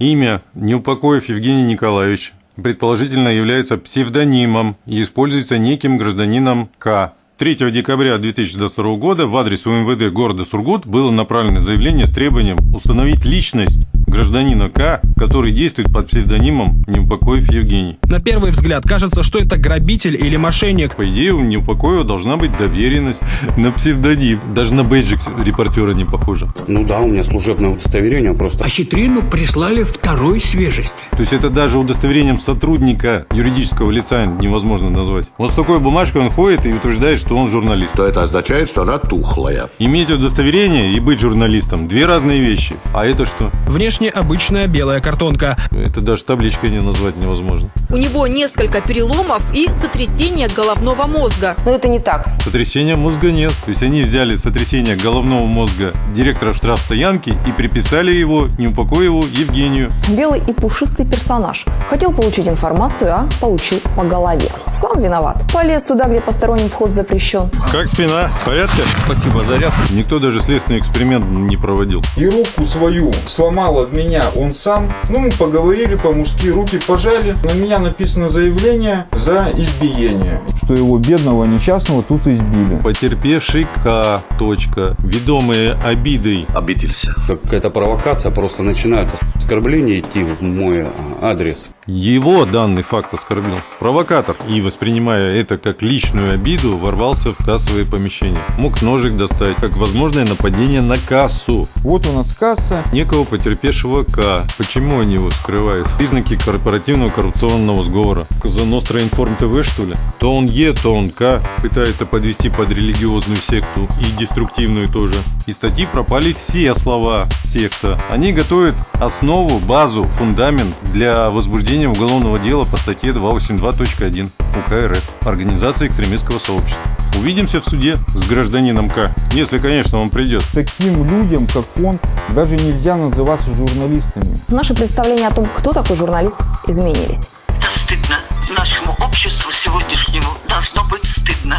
Имя Неупокоев Евгений Николаевич предположительно является псевдонимом и используется неким гражданином К. 3 декабря 2022 года в адрес УМВД города Сургут было направлено заявление с требованием установить личность гражданина К, который действует под псевдонимом Неупокоев Евгений. На первый взгляд кажется, что это грабитель или мошенник. По идее, у Неупокоева должна быть доверенность на псевдоним. Даже на бейджик репортера не похоже. Ну да, у меня служебное удостоверение просто. А Щетрину прислали второй свежести. То есть это даже удостоверением сотрудника юридического лица невозможно назвать. Вот с такой бумажкой он ходит и утверждает, что он журналист. То это означает, что она тухлая. Иметь удостоверение и быть журналистом – две разные вещи. А это что? Внешне обычная белая картонка. Это даже табличкой не назвать невозможно. У него несколько переломов и сотрясение головного мозга. Но это не так. Сотрясения мозга нет. То есть они взяли сотрясение головного мозга директора штрафстоянки и приписали его Неупокоеву Евгению. Белый и пушистый персонаж. Хотел получить информацию, а получил по голове. Сам виноват. Полез туда, где посторонним вход запрещен. Как спина? В порядке? Спасибо, заряд. Никто даже следственный эксперимент не проводил. И руку свою сломал от меня он сам. Ну, мы поговорили по-мужски, руки пожали. На меня написано заявление за избиение. Что его бедного несчастного тут избили. Потерпевший К. Точка. Ведомые обидой. Обиделся. Какая-то провокация, просто начинают оскорбления идти в мой а, адрес. Его данный факт оскорбил провокатор и, воспринимая это как личную обиду, ворвался в кассовые помещения. Мог ножик достать, как возможное нападение на кассу. Вот у нас касса. Некого потерпевшего К. Почему они его скрывают? Признаки корпоративного коррупционного сговора. За Ностра Информ ТВ, что ли? То он Е, то он К. Пытается подвести под религиозную секту и деструктивную тоже. Из статьи пропали все слова секта. Они готовят основу, базу, фундамент для возбуждения уголовного дела по статье 282.1 УК РФ Организация экстремистского сообщества. Увидимся в суде с гражданином К, если, конечно, он придет. Таким людям, как он, даже нельзя называться журналистами. Наши представления о том, кто такой журналист, изменились. Это стыдно. Нашему обществу сегодняшнему должно быть стыдно.